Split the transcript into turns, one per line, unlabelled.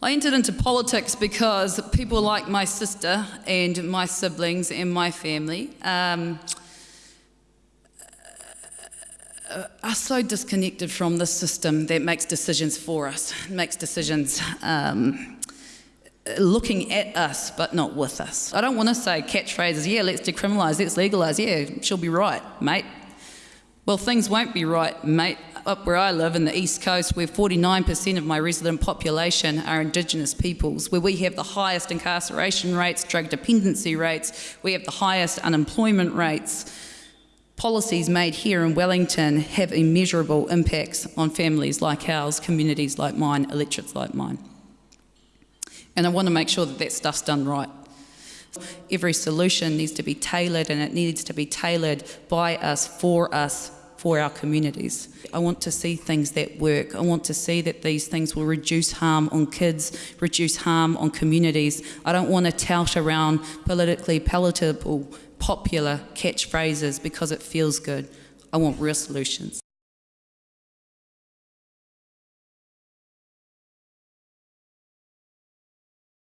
I entered into politics because people like my sister and my siblings and my family um, are so disconnected from the system that makes decisions for us, makes decisions um, looking at us but not with us. I don't want to say catchphrases, yeah, let's decriminalise, let's legalise, yeah, she'll be right, mate. Well, things won't be right, mate. Up where I live in the East Coast, where 49% of my resident population are Indigenous peoples, where we have the highest incarceration rates, drug dependency rates, we have the highest unemployment rates. Policies made here in Wellington have immeasurable impacts on families like ours, communities like mine, electorates like mine. And I want to make sure that that stuff's done right. Every solution needs to be tailored and it needs to be tailored by us, for us, for our communities. I want to see things that work. I want to see that these things will reduce harm on kids, reduce harm on communities. I don't want to tout around politically palatable, popular catchphrases because it feels good. I want real solutions.